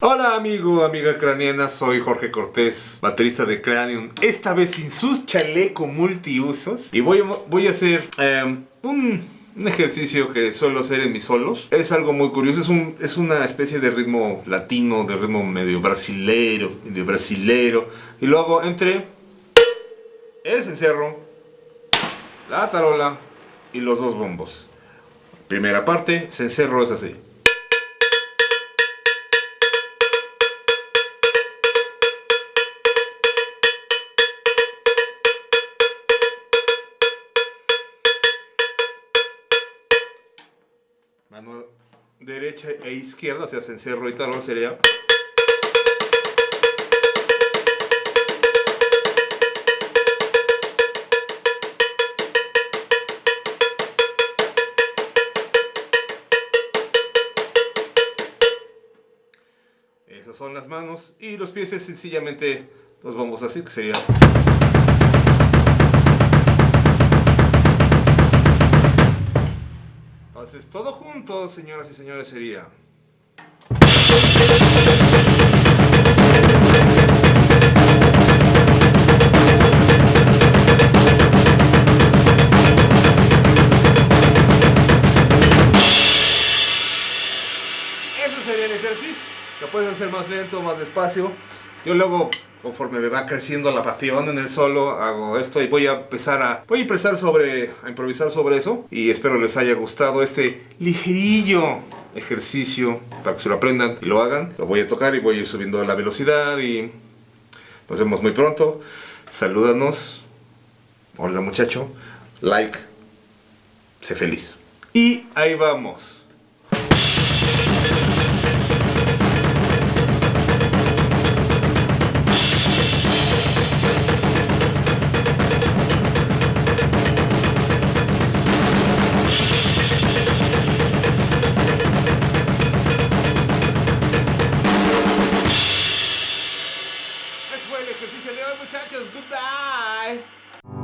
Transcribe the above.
Hola amigo, amiga craniana, soy Jorge Cortés, baterista de Cranium, esta vez sin sus chaleco multiusos y voy, a hacer em, un, ejercicio que suelo hacer en mis solos. Es algo muy curioso, es, es una especie de ritmo latino, de ritmo medio brasilero, medio brasilero y lo hago entre el cencerro, la tarola y los dos bombos. Primera parte, cencerro es así. mano derecha e izquierda, o sea, cencerro y talón sería... son las manos y los pies es sencillamente los vamos así, que sería... Entonces, todo junto, señoras y señores, sería... Lo puedes hacer más lento, más despacio. Yo luego conforme me va creciendo la pasión en el solo, hago esto y voy a empezar a, voy a empezar sobre, a improvisar sobre eso y espero les haya gustado este ligerillo ejercicio para que se lo aprendan y lo hagan. Lo voy a tocar y voy a ir subiendo la velocidad y nos vemos muy pronto. Salúdanos. Hola muchacho. Like. Sé feliz. Y ahí vamos. el ejercicio de hoy, muchachos. Goodbye.